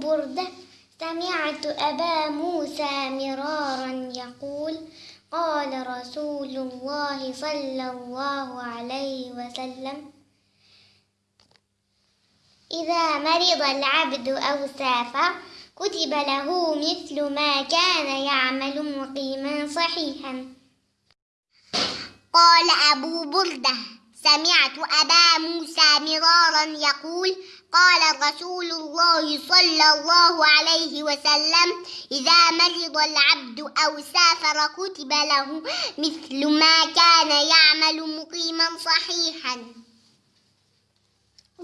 بردة سمعت أبا موسى مرارا يقول قال رسول الله صلى الله عليه وسلم إذا مرض العبد أو سافر كتب له مثل ما كان يعمل مقيما صحيحا قال أبو بردة سمعت أبا موسى مرارا يقول قال رسول الله صلى الله عليه وسلم إذا مرض العبد أو سافر كتب له مثل ما كان يعمل مقيما صحيحا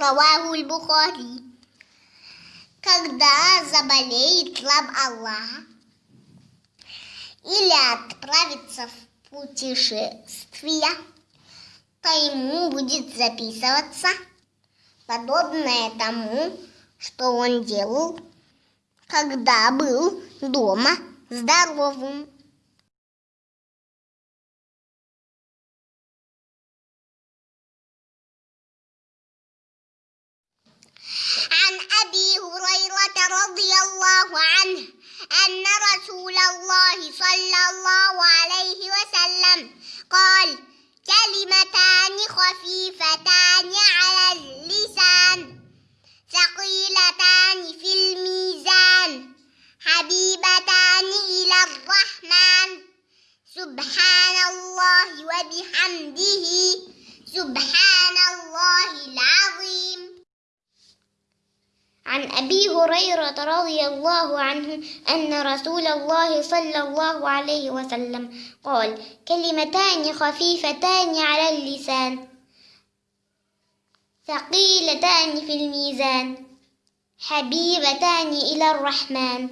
رواه البخاري Когда заболеет раб Аллаха или отправится в путешествие, то ему будет записываться подобное тому, что он делал, когда был дома здоровым. عن أبي هريرة رضي الله عنه أن رسول الله صلى الله عليه وسلم قال كلمتان خفيفتان على اللسان ثقيلتان في الميزان حبيبتان إلى الرحمن. سبحان الله وبحمده سبحان الله العظيم. عن أبي هريرة رضي الله عنه أن رسول الله صلى الله عليه وسلم قال كلمتان خفيفتان على اللسان ثقيلتان في الميزان حبيبتان إلى الرحمن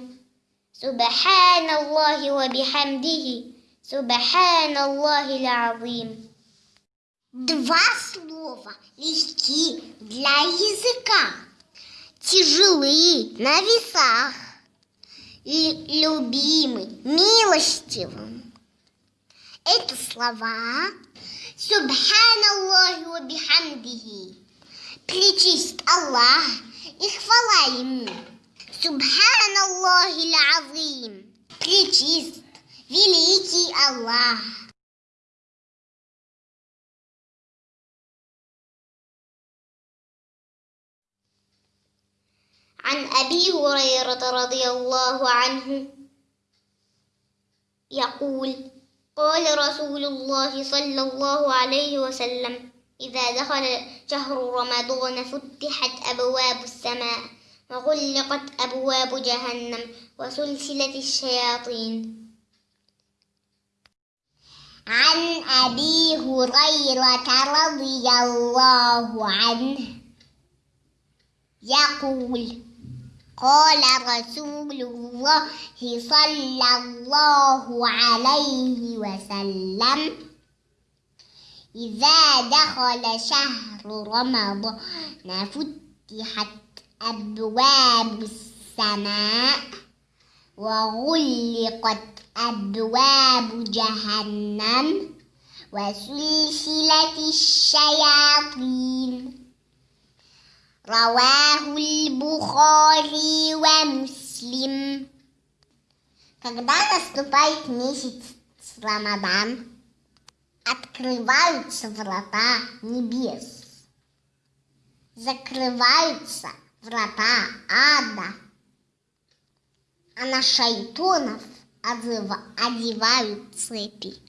سبحان الله وبحمده سبحان الله العظيم Два слова легки для языка, Тяжелы на весах, и любимы милостивым. Это слова Субханаллахи ва бихамдихи. Причист Аллах и хвала Ему. Субханаллахи азим. Причист великий Аллах. عن أبي هريرة رضي الله عنه يقول قال رسول الله صلى الله عليه وسلم إذا دخل شهر رمضان فتحت أبواب السماء وغلقت أبواب جهنم وسلسلة الشياطين. عن أبي هريرة رضي الله عنه يقول قال رسول الله صلى الله عليه وسلم إذا دخل شهر رمضان فتحت أبواب السماء وغلقت أبواب جهنم وسلسلة الشياطين. رواه البخاري Муслим. Когда наступает месяц Рамадан, открываются врата небес, закрываются врата ада, а на шайтонов одевают цепи.